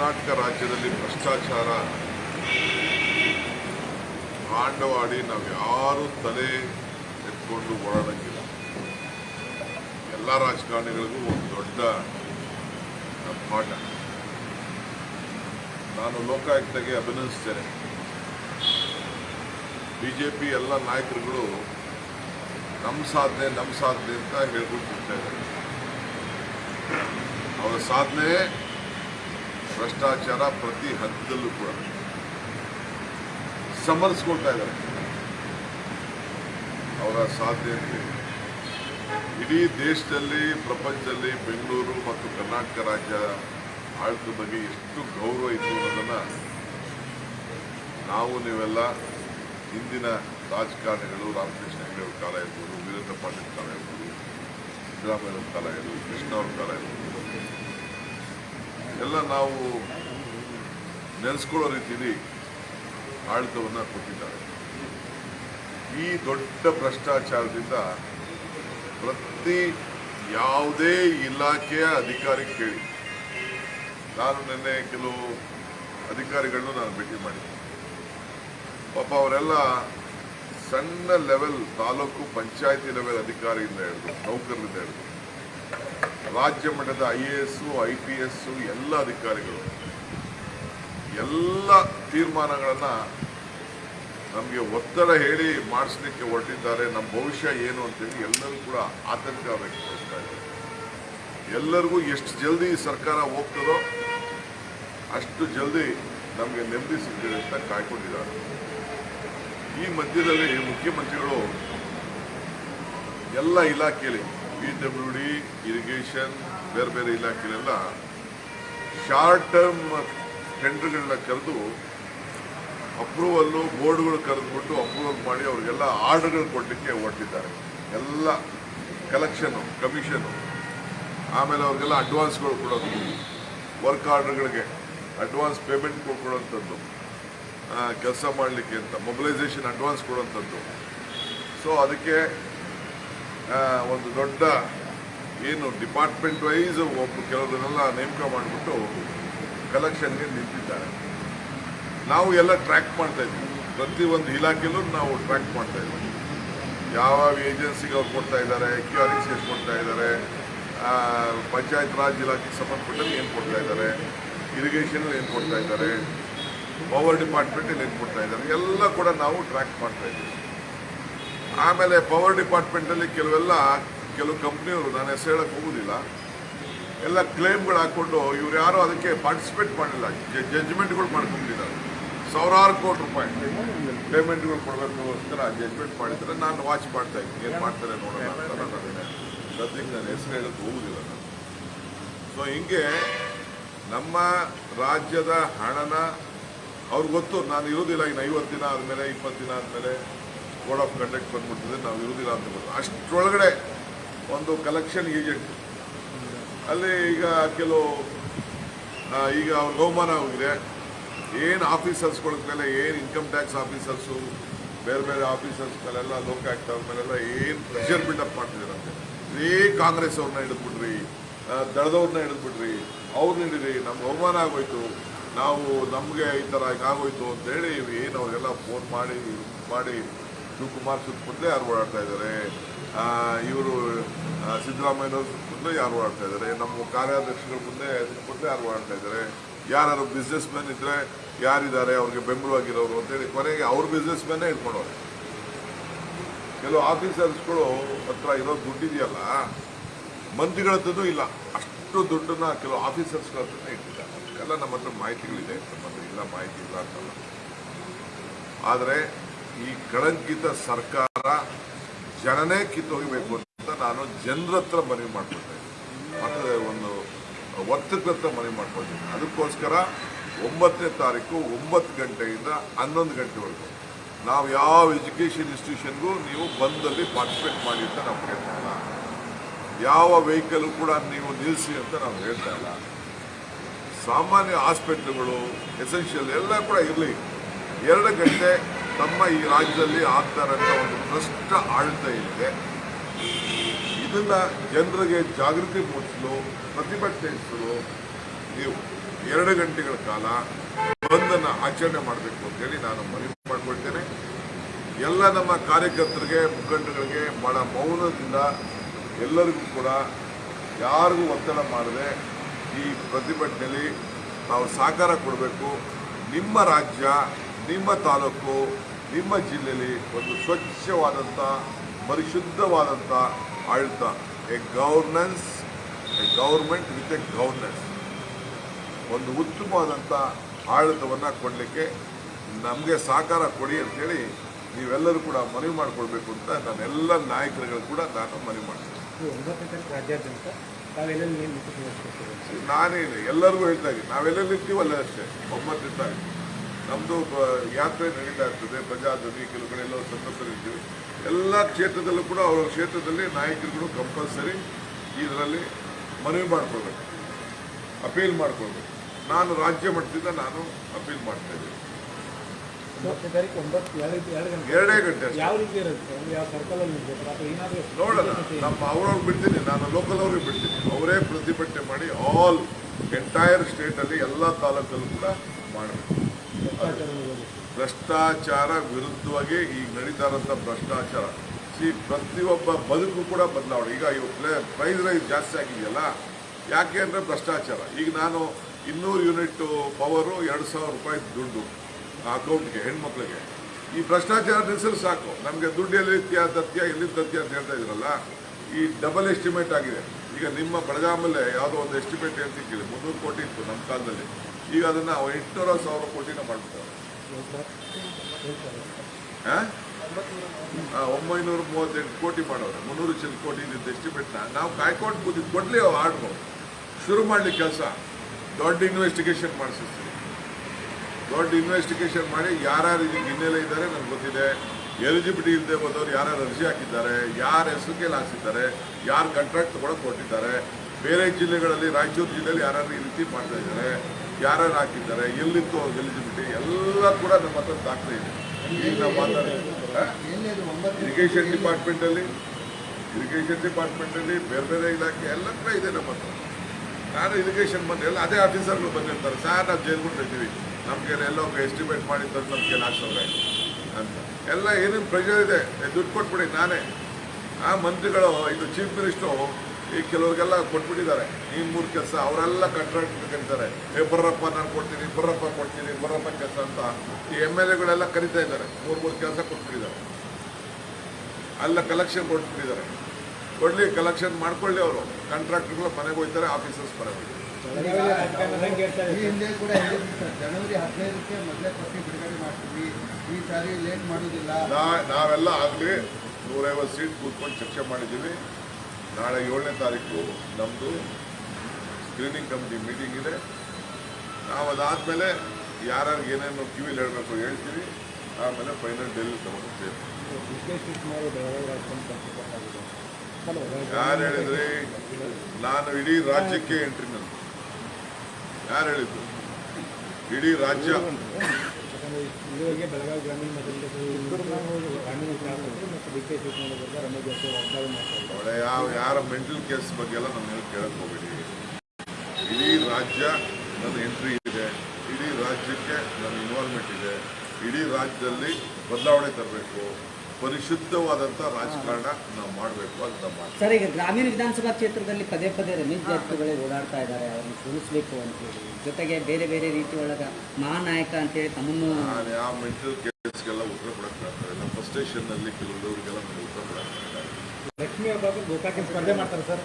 ಕರ್ನಾಟಕ ರಾಜ್ಯದಲ್ಲಿ ಭ್ರಷ್ಟಾಚಾರ. ಕಾಂಡವಾಡಿ ನಾವು ಯಾರು ತಲೆ ಎತ್ಕೊಂಡು ಓಡಾಡಂಗಿಲ್ಲ. ಎಲ್ಲ ರಾಜಕಾರಣಿಗಳಿಗೂ ಒಂದು ದೊಡ್ಡ ಪಾಠ. ನಾನು ಲೋಕಾಯುಕ್ತಗೆ ಅಭಿನಂದಿಸ್ತೇನೆ. ಬಿಜೆಪಿ ಎಲ್ಲ ನಾಯಕರುಗಳು ನಮ್ಮ ಸಾಧನೆ ನಮ್ಮ ಸಾಧನೆ ಅಂತ ಹೇಳ್ಕೊಂಡು ಇದ್ದಾರೆ ಅವರ ಸಾಧನೆ ಭ್ರಷ್ಟಾಚಾರ ಪ್ರತಿ ಹಂತದಲ್ಲೂ ಕೂಡ ಸಮರ್ಸ್ಕೊಳ್ತಾ ಇದ್ದಾರೆ. ಅವರ ಸಾಧ್ಯತೆ ಇಡೀ ದೇಶದಲ್ಲಿ, ಪ್ರಪಂಚದಲ್ಲಿ ಬೆಂಗಳೂರು ಮತ್ತು ಕರ್ನಾಟಕ ರಾಜ್ಯ ಆಳ್ತದ ಬಗ್ಗೆ ಎಷ್ಟು ಗೌರವ ಇತ್ತು ಅನ್ನೋದನ್ನು ನಾವು ನೀವೆಲ್ಲ ಹಿಂದಿನ ರಾಜಕಾರಣಿಗಳು, ರಾಮಕೃಷ್ಣ ಹೆಗಡೆ ಅವ್ರ ಕಾಲ ಇರ್ಬೋದು ವೀರೇಂದ್ರ ಪಾಟೀಲ್ ಕಾಲ ಇರ್ಬೋದು ಸಿದ್ದರಾಮಯ್ಯ ಕಾಲ ಇರ್ಬೋದು ಕೃಷ್ಣ ಅವ್ರ ಕಾಲ ಇರ್ಬೋದು ಎಲ್ಲ ನಾವು ನೆನೆಸ್ಕೊಳ್ಳೋ ರೀತಿಯಲ್ಲಿ ಆಡಳಿತವನ್ನು ಕೊಟ್ಟಿದ್ದಾರೆ. ಈ ದೊಡ್ಡ ಭ್ರಷ್ಟಾಚಾರದಿಂದ ಪ್ರತಿ ಯಾವುದೇ ಇಲಾಖೆಯ ಅಧಿಕಾರಿ ಕೇಳಿ. ನಾನು ನಿನ್ನೆ ಕೆಲವು ಅಧಿಕಾರಿಗಳನ್ನು ನಾನು ಭೇಟಿ ಮಾಡಿದ್ದೆ. ಪಾಪ ಅವರೆಲ್ಲ ಸಣ್ಣ ಲೆವೆಲ್ ತಾಲೂಕು ಪಂಚಾಯತಿ ಲೆವೆಲ್ ಅಧಿಕಾರಿಯಿಂದ ಹೇಳಿದ್ರು ನೌಕರರಿಂದ ಹಿಡಿದು. ರಾಜ್ಯ ಮಟ್ಟದ I A S I P S ಎಲ್ಲ ಅಧಿಕಾರಿಗಳು ಎಲ್ಲ ತೀರ್ಮಾನಗಳನ್ನು ನಮಗೆ ಒತ್ತಡ ಹೇಳಿ ಮಾಡಿಸ್ಲಿಕ್ಕೆ ಹೊರಟಿದ್ದಾರೆ. ನಮ್ಮ ಭವಿಷ್ಯ ಏನು ಅಂತೇಳಿ ಎಲ್ಲರೂ ಕೂಡ ಆತಂಕ ವ್ಯಕ್ತಪಡಿಸ್ತಾ ಇದ್ದಾರೆ. ಎಲ್ಲರಿಗೂ ಎಷ್ಟು ಜಲ್ದಿ ಸರ್ಕಾರ ಹೋಗ್ತದೋ ಅಷ್ಟು ಜಲ್ದಿ ನಮಗೆ ನೆಮ್ಮದಿ ಸಿಗ್ತದೆ ಅಂತ ಕಾಯ್ಕೊಂಡಿದ್ದಾರೆ. ಈ ಮಧ್ಯದಲ್ಲಿ ಮುಖ್ಯಮಂತ್ರಿಗಳು ಎಲ್ಲ ಇಲಾಖೆಯಲ್ಲಿ ಪಿ ಡಬ್ಲ್ಯೂ ಡಿ ಇರಿಗೇಷನ್, ಬೇರೆ ಬೇರೆ ಇಲಾಖೆಲೆಲ್ಲ ಶಾರ್ಟ್ ಟರ್ಮ್ ಟೆಂಡರ್ಗಳನ್ನ ಕರೆದು ಅಪ್ರೂವಲ್ಲು, ಬೋರ್ಡ್ಗಳು ಕರೆದುಬಿಟ್ಟು ಅಪ್ರೂವಲ್ ಮಾಡಿ ಅವ್ರಿಗೆಲ್ಲ ಆರ್ಡರ್ಗಳು ಕೊಡಲಿಕ್ಕೆ ಹೊರಟಿದ್ದಾರೆ. ಎಲ್ಲ ಕಲೆಕ್ಷನು ಕಮಿಷನು ಆಮೇಲೆ ಅವ್ರಿಗೆಲ್ಲ ಅಡ್ವಾನ್ಸ್ಗಳು ಕೊಡೋದು, ವರ್ಕ್ ಆರ್ಡರ್ಗಳಿಗೆ ಅಡ್ವಾನ್ಸ್ ಪೇಮೆಂಟ್ ಕೊಡುವಂಥದ್ದು ಕೆಲಸ ಮಾಡಲಿಕ್ಕೆ ಅಂತ, ಮೊಬಿಲೈಸೇಷನ್ ಅಡ್ವಾನ್ಸ್ ಕೊಡುವಂಥದ್ದು ಸೊ, ಅದಕ್ಕೆ ಒಂದು ದೊಡ್ಡ ಏನು ಡಿಪಾರ್ಟ್ಮೆಂಟ್ ವೈಸ್ ಒಬ್ಬ ಕೆಲವರನ್ನೆಲ್ಲ ನೇಮಕ ಮಾಡಿಬಿಟ್ಟು ಕಲೆಕ್ಷನ್ಗೆ ನಿಂತಿದ್ದಾರೆ. ನಾವು ಎಲ್ಲ ಟ್ರ್ಯಾಕ್ ಮಾಡ್ತಾ ಇದ್ವಿ. ಒಂದು ಇಲಾಖೆಯಲ್ಲೂ ನಾವು ಟ್ರ್ಯಾಕ್ ಮಾಡ್ತಾ ಇದ್ವಿ. ಯಾವ ಏಜೆನ್ಸಿಗೆ ಅವ್ರು ಕೊಡ್ತಾ ಇದ್ದಾರೆ ಕ್ಯೂ ಆರ್ ಎಷ್ಟು ಕೊಡ್ತಾ ಇದ್ದಾರೆ ಪಂಚಾಯತ್ ರಾಜ್ ಇಲಾಖೆಗೆ ಸಂಬಂಧಪಟ್ಟಲ್ಲಿ ಏನು ಕೊಡ್ತಾ ಇದ್ದಾರೆ ಇರಿಗೇಷನ್ ಏನು ಕೊಡ್ತಾ ಇದ್ದಾರೆ ಪವರ್ ಡಿಪಾರ್ಟ್ಮೆಂಟಲ್ಲಿ ಏನು ಕೊಡ್ತಾ ಇದ್ದಾರೆ, ಎಲ್ಲ ಕೂಡ ನಾವು ಟ್ರ್ಯಾಕ್ ಮಾಡ್ತಾ ಇದ್ವಿ. ಆಮೇಲೆ ಪವರ್ ಡಿಪಾರ್ಟ್ಮೆಂಟಲ್ಲಿ ಕೆಲವೆಲ್ಲ ಕೆಲವು ಕಂಪ್ನಿಯವರು ನಾನು ಹೆಸರು ಹೇಳಕ್ಕೆ ಹೋಗೋದಿಲ್ಲ. ಎಲ್ಲ ಕ್ಲೇಮ್ಗಳು ಹಾಕ್ಕೊಂಡು ಇವ್ರು ಯಾರು ಅದಕ್ಕೆ ಪಾರ್ಟಿಸಿಪೇಟ್ ಮಾಡಿಲ್ಲ ಜಡ್ಜ್ಮೆಂಟ್ಗಳು ಮಾಡ್ಕೊಂಡಿದ್ದಾರೆ. ಸಾವಿರಾರು ಕೋಟಿ ರೂಪಾಯಿ ಪೇಮೆಂಟ್ಗಳು ಕೊಡಬೇಕೋಸ್ಕರ ಜಜ್ಮೆಂಟ್ ಮಾಡಿದ್ರೆ ನಾನು ವಾಚ್ ಮಾಡ್ತಾ ಇದ್ದೀನಿ. ಏನು ಮಾಡ್ತಾರೆ ನೋಡೋಣ ಅಂತ ನಾನು ಹೆಸರು ಹೇಳಕ್ಕೆ ಹೋಗೋದಿಲ್ಲ ಸೊ ಹಿಂಗೆ ನಮ್ಮ ರಾಜ್ಯದ ಹಣನ ಅವ್ರಿಗೆ ಗೊತ್ತು, ನಾನು ಇರೋದಿಲ್ಲ ಇನ್ನು ಐವತ್ತು ದಿನ ಆದಮೇಲೆ ಇಪ್ಪತ್ತು ದಿನ ಆದಮೇಲೆ. ಕೋಡ್ ಆಫ್ ಕಂಡಕ್ಟ್ ಬಂದ್ಬಿಟ್ಟಿದೆ ನಾವು ಇರುವುದಿಲ್ಲ ಅಂತ ಗೊತ್ತು. ಅಷ್ಟರೊಳಗಡೆ ಒಂದು ಕಲೆಕ್ಷನ್ ಏಜೆಂಟ್ ಅಲ್ಲಿ ಈಗ ಕೆಲವು ಈಗ ಅವಮಾನ ಆಗಿದೆ ಏನು ಆಫೀಸರ್ಸ್ಗಳ ಮೇಲೆ ಏನು ಇನ್ಕಮ್ ಟ್ಯಾಕ್ಸ್ ಆಫೀಸರ್ಸು ಬೇರೆ ಬೇರೆ ಆಫೀಸರ್ಸ್ ಮೇಲೆಲ್ಲ ಲೋಕ ಆಗ್ತಾವ್ರ ಮೇಲೆಲ್ಲ ಏನು ಪ್ರೆಷರ್ ಬಿಲ್ಡಪ್ ಮಾಡ್ತಿದ್ದಾರಂತೆ ಇದೇ ಕಾಂಗ್ರೆಸ್ ಅವ್ರನ್ನ ಹಿಡಿದ್ಬಿಟ್ರಿ ಆ, ದಳದವ್ರನ್ನ ಹಿಡಿದ್ಬಿಟ್ರಿ. ಅವ್ರನ್ನ ಹಿಡಿದ್ರಿ ನಮ್ಗೆ ಅವಮಾನ ಆಗೋಯ್ತು ನಾವು ನಮಗೆ ಈ ಥರ ಆಗೋಯ್ತು ಅಂತೇಳಿ ಏನು ಅವರೆಲ್ಲ ಫೋನ್ ಮಾಡಿ ಮಾಡಿ ಶಿವಕುಮಾರ್ ಸುತ್ತಮುತ್ತಲೇ ಯಾರು ಓಡಾಡ್ತಾ ಇದ್ದಾರೆ ಇವರು ಸಿದ್ದರಾಮಯ್ಯನವ್ರ ಸುತ್ತಮುತ್ತಲೇ ಯಾರು ಓಡಾಡ್ತಾ ಇದ್ದಾರೆ ನಮ್ಮ ಕಾರ್ಯಾಧ್ಯಕ್ಷಗಳ ಮುಂದೆ ಸುತ್ತಮುತ್ತಲೇ ಯಾರು ಓಡಾಡ್ತಾ ಇದ್ದಾರೆ ಯಾರು ಬಿಸ್ನೆಸ್ ಮ್ಯಾನ್ ಇದ್ದರೆ ಯಾರಿದ್ದಾರೆ? ಅವ್ರಿಗೆ ಬೆಂಬಲವಾಗಿರೋರು ಅಂತೇಳಿ ಕೊನೆಗೆ ಅವ್ರ ಬಿಸ್ನೆಸ್ ಮ್ಯಾನೇ ಇಟ್ಕೊಂಡವ್ರೆ. ಕೆಲವು ಆಫೀಸರ್ಸ್ಗಳು ಹತ್ರ ಇರೋ ದುಡ್ಡಿದೆಯಲ್ಲ, ಮಂತ್ರಿಗಳ ಇಲ್ಲ. ಅಷ್ಟು ದುಡ್ಡನ್ನು ಕೆಲವು ಆಫೀಸರ್ಸ್ಗಳ ಹತ್ರನೇ ಇಟ್ಟಿದ್ದಾರೆ. ಎಲ್ಲ ನಮ್ಮ ಹತ್ರ ಮಾಹಿತಿಗಳಿದೆ. ನಮ್ಮ ಹತ್ರ ಇಲ್ಲ, ಮಾಹಿತಿ ಇಲ್ಲ ಅಂತಲ್ಲ. ಆದರೆ ಈ ಕಳಂಕಿತ ಸರ್ಕಾರ ಜನನೇ ಕಿತ್ತೋಗಬೇಕು ಅಂತ ನಾನು ಜನರ ಹತ್ರ ಮನವಿ ಮಾಡ್ಕೊಳ್ತೇನೆ ಒಂದು ವರ್ತಕರ ಹತ್ರ ಮನವಿ ಮಾಡ್ಕೊಳ್ತೀನಿ. ಅದಕ್ಕೋಸ್ಕರ ಒಂಬತ್ತನೇ ತಾರೀಕು ಒಂಬತ್ತು ಗಂಟೆಯಿಂದ ಹನ್ನೊಂದು ಗಂಟೆವರೆಗೂ ನಾವು ಯಾವ ಎಜುಕೇಷನ್ ಇನ್ಸ್ಟಿಟ್ಯೂಷನ್ಗೂ ನೀವು ಬಂದಲ್ಲಿ ಪಾರ್ಟಿಸಿಪೇಟ್ ಮಾಡಿ ಅಂತ ನಾವು ಹೇಳ್ತಾ ಇಲ್ಲ. ಯಾವ ವೆಹಿಕಲ್ ಕೂಡ ನೀವು ನಿಲ್ಲಿಸಿ ಅಂತ ನಾವು ಹೇಳ್ತಾ ಇಲ್ಲ. ಸಾಮಾನ್ಯ ಹಾಸ್ಪಿಟ್ಲ್ಗಳು ಎಸೆನ್ಷಿಯಲ್ ಎಲ್ಲ ಕೂಡ ಇರಲಿ. ಎರಡು ಗಂಟೆ ತಮ್ಮ ಈ ರಾಜ್ಯದಲ್ಲಿ ಆಗ್ತಾ ಅಂತ ಒಂದು ಭ್ರಷ್ಟ ಆಡಳಿತ ಇದೆ. ಇದನ್ನು ಜನರಿಗೆ ಜಾಗೃತಿ ಮೂಡಿಸಲು, ಪ್ರತಿಭಟನೆ ನಡೆಸಲು ನೀವು ಎರಡು ಗಂಟೆಗಳ ಕಾಲ ಬಂದನ್ನು ಆಚರಣೆ ಮಾಡಬೇಕು ಅಂತೇಳಿ ನಾನು ಮನವಿ ಮಾಡಿಕೊಳ್ತೇನೆ. ಎಲ್ಲ ನಮ್ಮ ಕಾರ್ಯಕರ್ತರಿಗೆ ಮುಖಂಡಗಳಿಗೆ ಬಹಳ ಮೌನದಿಂದ ಎಲ್ಲರಿಗೂ ಕೂಡ ಯಾರಿಗೂ ಒತ್ತಡ ಮಾಡದೆ ಈ ಪ್ರತಿಭಟನೆಯಲ್ಲಿ ನಾವು ಸಹಕಾರ ಕೊಡಬೇಕು. ನಿಮ್ಮ ರಾಜ್ಯ, ನಿಮ್ಮ ತಾಲೂಕು ನಿಮ್ಮ ಜಿಲ್ಲೆಯಲ್ಲಿ ಒಂದು ಸ್ವಚ್ಛವಾದಂಥ ಪರಿಶುದ್ಧವಾದಂಥ ಆಡಳಿತ. A governance a government with a governance ಒಂದು ಉತ್ತಮವಾದಂಥ ಆಡಳಿತವನ್ನು ಕೊಡಲಿಕ್ಕೆ ನಮಗೆ ಸಹಕಾರ ಕೊಡಿ ಅಂತೇಳಿ ನೀವೆಲ್ಲರೂ ಕೂಡ ಮನವಿ ಮಾಡಿಕೊಳ್ಬೇಕು ಅಂತ ನಾನೆಲ್ಲ ನಾಯಕರುಗಳು ಕೂಡ ನಾನು ಮನವಿ ಮಾಡ್ತೀನಿ. ನಾನೇನು ಎಲ್ಲರಿಗೂ ಹೇಳ್ತಾ ಇದ್ದೀನಿ ನಾವೆಲ್ಲ ಇರ್ತೀವಲ್ಲ ಅಷ್ಟೇ ತಾರೀಕು. ನಮ್ಮದು ಯಾತ್ರೆ ನಡೀತಾ ಇರ್ತದೆ ಪ್ರಜಾಧ್ವನಿ ಕೆಲವು ಕಡೆ ಎಲ್ಲ ಸಂತಸರು ಎಲ್ಲ ಕ್ಷೇತ್ರದಲ್ಲೂ ಕೂಡ ಅವರ ಕ್ಷೇತ್ರದಲ್ಲಿ ನಾಯಕರುಗಳು ಕಂಪಲ್ಸರಿ ಇದರಲ್ಲಿ ಮನವಿ ಮಾಡ್ಕೊಳ್ಬೇಕು ಅಪೀಲ್ ಮಾಡ್ಕೊಳ್ಬೇಕು. ನಾನು ರಾಜ್ಯ ಮಟ್ಟದಿಂದ ನಾನು ಅಪೀಲ್ ಮಾಡ್ತಾ ಇದ್ದೀನಿ. ಎರಡು ಗಂಟೆ ನೋಡೋಣ. ನಮ್ಮ ಅವ್ರವ್ರಿಗೆ ಬಿಡ್ತೀನಿ ನಾನು ಲೋಕಲ್ ಅವ್ರಿಗೆ ಬಿಡ್ತೀನಿ. ಅವರೇ ಪ್ರತಿಭಟನೆ ಮಾಡಿ ಆಲ್ ಎಂಟೈರ್ ಸ್ಟೇಟಲ್ಲಿ ಎಲ್ಲ ತಾಲೂಕಲ್ಲೂ ಕೂಡ ಮಾಡಬೇಕು. ಭ್ರಷ್ಟಾಚಾರ ವಿರುದ್ಧವಾಗಿ ಈಗ ನಡೀತಾ ಇರೋಂಥ ಭ್ರಷ್ಟಾಚಾರ. ಸಿ, ಪ್ರತಿಯೊಬ್ಬ ಬದುಕು ಕೂಡ ಬದಲಾವಣೆ. ಈಗ ಇವತ್ತು ಪ್ರೈಸ್ ರೈಸ್ ಜಾಸ್ತಿ ಆಗಿದೆಯಲ್ಲ? ಯಾಕೆ ಅಂದರೆ ಭ್ರಷ್ಟಾಚಾರ? ಈಗ ನಾನು ಇನ್ನೂರು ಯೂನಿಟ್ ಪವರು ಎರಡು ಸಾವಿರ ರೂಪಾಯಿ ದುಡ್ಡು ಅಕೌಂಟ್ಗೆ, ಹೆಣ್ಮಕ್ಳಿಗೆ. ಈ ಭ್ರಷ್ಟಾಚಾರ ನಿಲ್ಲಿಸಲು ಸಾಕು. ನಮಗೆ ದುಡ್ಡು ಎಲ್ಲಿ ತತ್ಯ ಎಲ್ಲಿ ತತ್ಯ ಅಂತ ಹೇಳ್ತಾ ಇದ್ರಲ್ಲ? ಈ ಡಬಲ್ ಎಸ್ಟಿಮೇಟ್ ಆಗಿದೆ. ಈಗ ನಿಮ್ಮ ಬೆಳಗಾಮಲ್ಲೇ ಯಾವುದೋ ಒಂದು ಎಸ್ಟಿಮೇಟ್ ಅಂತ ಕೇಳಿ, ಮುನ್ನೂರು ಕೋಟಿ ಇತ್ತು ನಮ್ಮ ಕಾಲದಲ್ಲಿ. ಈಗ ಅದನ್ನು ಎಂಟುನೂರ ಸಾವಿರ ಕೋಟಿನ ಮಾಡ್ತಾರೆ ಒಂಬೈನೂರ ಮೂವತ್ತೆಂಟು ಕೋಟಿ ಮಾಡೋರು. ಮುನ್ನೂರು ಚಿಲ್ ಕೋಟಿ ಇದ್ದಿದ್ದು ಎಸ್ಟಿಮೇಟ್ನ ನಾವು ಕಾಯ್ಕೊಂಡು ಕೂತಿದ್ದು ಅವು ಆರ್ಡ್ರು ಶುರು ಮಾಡಲಿ ಕೆಲಸ. ದೊಡ್ಡ ಇನ್ವೆಸ್ಟಿಗೇಷನ್ ಮಾಡಿಸ್ತೀವಿ ದೊಡ್ಡ ಇನ್ವೆಸ್ಟಿಗೇಷನ್ ಮಾಡಿ ಯಾರ್ಯಾರು ಇದಕ್ಕೆ ಹಿನ್ನೆಲೆ ಇದ್ದಾರೆ ನನಗೆ ಗೊತ್ತಿದೆ. ಎಲಿಜಿಬಿಲಿಟಿ ಇಲ್ಲದೆ ಬಂದವರು ಯಾರ್ಯಾರು ಅರ್ಜಿ ಹಾಕಿದ್ದಾರೆ, ಯಾರ ಹೆಸರು ಕೇಳಿ ಹಾಕ್ಸಿದ್ದಾರೆ, ಯಾರು ಕಾಂಟ್ರಾಕ್ಟ್ ತೊಗೊಳಕ್ಕೆ ಕೊಟ್ಟಿದ್ದಾರೆ ಬೇರೆ ಜಿಲ್ಲೆಗಳಲ್ಲಿ, ರಾಯಚೂರು ಜಿಲ್ಲೆಯಲ್ಲಿ ಯಾರ್ಯಾರು ಈ ರೀತಿ ಮಾಡ್ತಾ ಇದ್ದಾರೆ, ಯಾರ್ಯಾರು ಹಾಕಿದ್ದಾರೆ ಎಲ್ಲಿತ್ತು ಎಲಿಜಿಬಿಲಿಟಿ, ಎಲ್ಲ ಕೂಡ ನಮ್ಮ ಹತ್ರ ದಾಖಲೆ ಇದೆ. ಈಗ ನಾವು ಮಾತಾಡಿದ್ದೀವಿ ಇರಿಗೇಷನ್ ಡಿಪಾರ್ಟ್ಮೆಂಟಲ್ಲಿ ಇರಿಗೇಷನ್ ಡಿಪಾರ್ಟ್ಮೆಂಟಲ್ಲಿ ಬೇರೆ ಬೇರೆ ಇಲಾಖೆ ಎಲ್ಲ ಕೂಡ ಇದೆ ನಮ್ಮ ಹತ್ರ. ನಾನು ಇರಿಗೇಷನ್ ಬಂದಿಲ್ಲ ಅದೇ ಆಫೀಸರ್ಗಳು ಬಂದಿರ್ತಾರೆ. ಸರ್, ನಾವು ಜೈಲ್ಗೊಂಡಿದ್ದೀವಿ ನಮಗೆ ಎಲ್ಲೋ ಎಸ್ಟಿಮೇಟ್ ಮಾಡಿ ತಂದು ಲಾಸ್ಟ್ ಹಾಕ್ಸವ್ರೆ. ಅಂತ. ಎಲ್ಲ ಏನೇನು ಪ್ರೆಷರ್ ಇದೆ ದುಡ್ಡು ಕೊಟ್ಬಿಡಿ ನಾನೇ. ಆ ಮಂತ್ರಿಗಳು, ಇದು ಚೀಫ್ ಮಿನಿಸ್ಟ್ರು ಈ ಕೆಲವ್ರಿಗೆಲ್ಲ ಕೊಟ್ಬಿಟ್ಟಿದ್ದಾರೆ. ಈ ಮೂರು ಕೆಲಸ ಅವರೆಲ್ಲ ಕಾಂಟ್ರಾಕ್ಟ್ ಕರೀತಾರೆ ಏ, ಬರ್ರಪ್ಪ ನಾನು ಕೊಡ್ತೀನಿ, ಬರ್ರಪ್ಪ ಕೊಡ್ತೀನಿ, ಬರ್ರಪ್ಪ ಕೆಲಸ ಅಂತ. ಈ ಎಂ ಎಲ್ ಎಗಳೆಲ್ಲ ಕರಿತಾ ಇದ್ದಾರೆ. ಮೂರು ಮೂರು ಕೆಲಸ ಕೊಟ್ಬಿಟ್ಟಿದ್ದಾರೆ. ಅಲ್ಲ ಕಲೆಕ್ಷನ್ ಕೊಟ್ಬಿಟ್ಟಿದ್ದಾರೆ. ಕೊಡಲಿ ಕಲೆಕ್ಷನ್ ಮಾಡ್ಕೊಳ್ಳಿ ಅವರು. ಕಾಂಟ್ರಾಕ್ಟರ್ಗಳು ಮನೆಗೆ ಹೋಗ್ತಾರೆ ಆಫೀಸರ್ಸ್ ಮನೆಗೆ ಜನವರಿ ಹದಿನೈದಕ್ಕೆ ಮೊದಲೇ ಪಟ್ಟಿ ಬಿಡುಗಡೆ ಮಾಡ್ತೀವಿ. ಈ ಸಾರಿ ಲೇಟ್ ಮಾಡೋದಿಲ್ಲ ನಾವೆಲ್ಲ ಆಗಲಿ ನೂರೈವತ್ತು ಸೀಟ್ ಕೂತ್ಕೊಂಡು ಚರ್ಚೆ ಮಾಡಿದ್ದೀವಿ. ನಾಳೆ ಏಳನೇ ತಾರೀಕು ನಮ್ಮದು ಸ್ಕ್ರೀನಿಂಗ್ ಕಮಿಟಿ ಮೀಟಿಂಗ್ ಇದೆ. ನಾವು ಅದಾದಮೇಲೆ ಯಾರ್ಯಾರು ಏನೇನು ಕಿವಿಲಿ ಹೇಳಬೇಕು ಹೇಳ್ತೀವಿ. ಆಮೇಲೆ ಫೈನಲ್ ಡೆಲ್ಲಿ ಹಲೋ ಯಾರು ಹೇಳಿದ್ರಿ? ನಾನು ಇಡೀ ರಾಜ್ಯಕ್ಕೆ ಎಂಟ್ರಿ ಯಾರು ಹೇಳಿದ್ರು ಇಡೀ ರಾಜ್ಯ. ಯಾವ ಯಾರ ಮೆಂಟಲ್ ಕೇಸ್ ಬಗ್ಗೆ ಎಲ್ಲ ನನ್ನ ಕೇಳಕ್ ಹೋಗ್ಬೇಡಿ. ಇಡೀ ರಾಜ್ಯ ನನ್ನ ಎಂಟ್ರಿ ಇದೆ. ಇಡೀ ರಾಜ್ಯಕ್ಕೆ ನನ್ನ ಇನ್ವಾಲ್ವ್ಮೆಂಟ್ ಇದೆ. ಇಡೀ ರಾಜ್ಯದಲ್ಲಿ ಬದಲಾವಣೆ ತರಬೇಕು. ಪರಿಶುದ್ಧವಾದಂಥ ರಾಜಕಾರಣ ನಾವು ಮಾಡಬೇಕು ಅಂತ ನಾವು ಮಾಡ್ತೀವಿ. ಸರ್ ಈಗ ಗ್ರಾಮೀಣ ವಿಧಾನಸಭಾ ಕ್ಷೇತ್ರದಲ್ಲಿ ಪದೇ ಪದೇ ರಮೇಶ್ ಜಾರಕಿಹೊಳಿ ಓಡಾಡ್ತಾ ಇದ್ದಾರೆ ಅವ್ರನ್ನ ಸೋಲಿಸಬೇಕು ಅಂತೇಳಿ ಜೊತೆಗೆ ಬೇರೆ ಬೇರೆ ರೀತಿ ಒಳಗ ಮಹಾನಾಯಕ ಅಂತೇಳಿ ತಮ್ಮನ್ನು ನಾನು ಯಾವ ಮೆಂಟಲ್ ಕೇಸ್ಗೆಲ್ಲ ಉತ್ತರ ಕೊಡಕ್ಕೆ ನಮ್ಮ ಫಸ್ಟ್ ಸ್ಟೇಷನ್ನಲ್ಲಿ ಕೆಲವರಿಗೆಲ್ಲ ನನಗೆ ಉತ್ತರ ಕೊಡಕ್ಕೆ ಲಕ್ಷ್ಮಿ ಹಬ್ಬ ಗೋಕಾಕಿ ಸ್ಪರ್ಧೆ ಮಾಡ್ತಾರೆ ಸರ್.